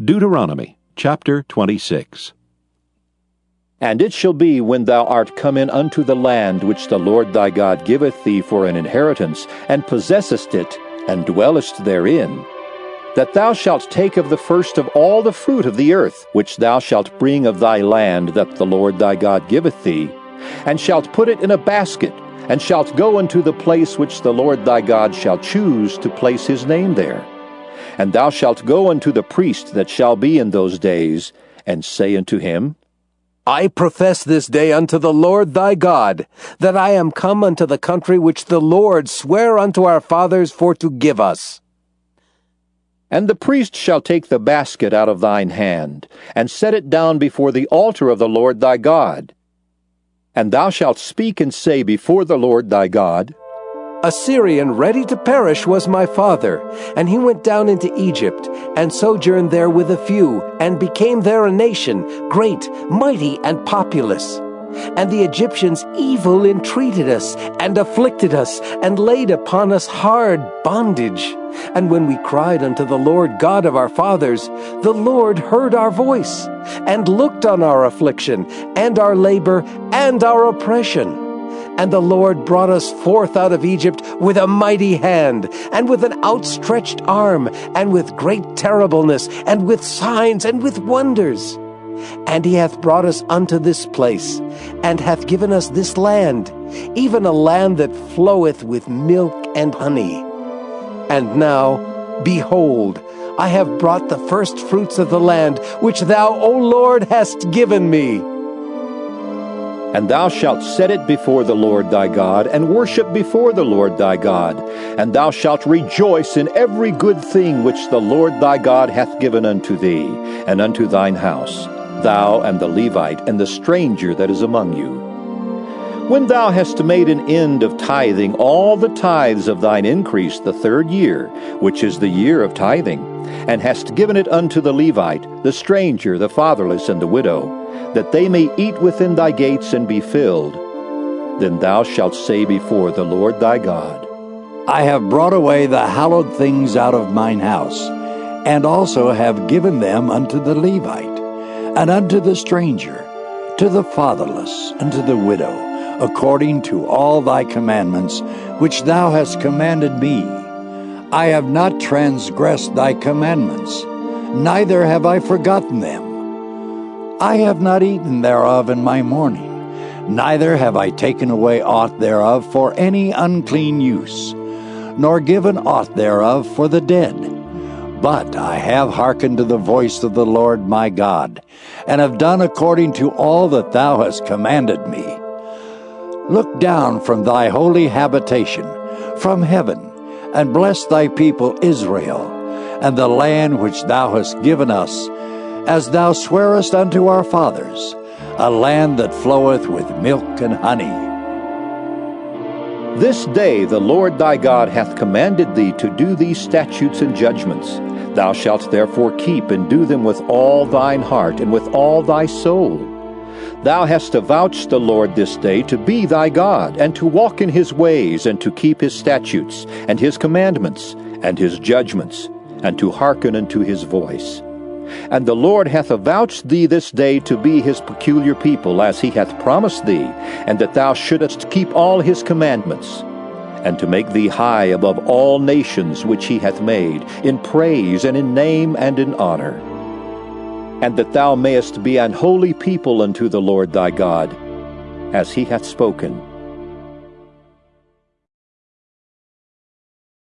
Deuteronomy chapter 26. And it shall be when thou art come in unto the land which the Lord thy God giveth thee for an inheritance, and possessest it, and dwellest therein, that thou shalt take of the first of all the fruit of the earth, which thou shalt bring of thy land that the Lord thy God giveth thee, and shalt put it in a basket, and shalt go unto the place which the Lord thy God shall choose to place his name there and thou shalt go unto the priest that shall be in those days, and say unto him, I profess this day unto the Lord thy God, that I am come unto the country which the Lord sware unto our fathers for to give us. And the priest shall take the basket out of thine hand, and set it down before the altar of the Lord thy God. And thou shalt speak and say before the Lord thy God, a Syrian ready to perish was my father, and he went down into Egypt, and sojourned there with a few, and became there a nation, great, mighty, and populous. And the Egyptians evil entreated us, and afflicted us, and laid upon us hard bondage. And when we cried unto the Lord God of our fathers, the Lord heard our voice, and looked on our affliction, and our labor, and our oppression. And the Lord brought us forth out of Egypt with a mighty hand, and with an outstretched arm, and with great terribleness, and with signs, and with wonders. And he hath brought us unto this place, and hath given us this land, even a land that floweth with milk and honey. And now, behold, I have brought the first fruits of the land, which thou, O Lord, hast given me. And thou shalt set it before the Lord thy God, and worship before the Lord thy God. And thou shalt rejoice in every good thing which the Lord thy God hath given unto thee, and unto thine house, thou and the Levite, and the stranger that is among you. When thou hast made an end of tithing all the tithes of thine increase the third year, which is the year of tithing, and hast given it unto the Levite, the stranger, the fatherless, and the widow, that they may eat within thy gates and be filled. Then thou shalt say before the Lord thy God, I have brought away the hallowed things out of mine house, and also have given them unto the Levite, and unto the stranger, to the fatherless, and to the widow, according to all thy commandments which thou hast commanded me. I have not transgressed thy commandments, neither have I forgotten them. I have not eaten thereof in my mourning, neither have I taken away aught thereof for any unclean use, nor given aught thereof for the dead. But I have hearkened to the voice of the Lord my God, and have done according to all that thou hast commanded me. Look down from thy holy habitation, from heaven, and bless thy people Israel, and the land which thou hast given us as thou swarest unto our fathers, a land that floweth with milk and honey. This day the Lord thy God hath commanded thee to do these statutes and judgments. Thou shalt therefore keep and do them with all thine heart and with all thy soul. Thou hast avouched the Lord this day to be thy God, and to walk in his ways, and to keep his statutes, and his commandments, and his judgments, and to hearken unto his voice. And the Lord hath avouched thee this day to be his peculiar people, as he hath promised thee, and that thou shouldest keep all his commandments, and to make thee high above all nations which he hath made, in praise and in name and in honor. And that thou mayest be an holy people unto the Lord thy God, as he hath spoken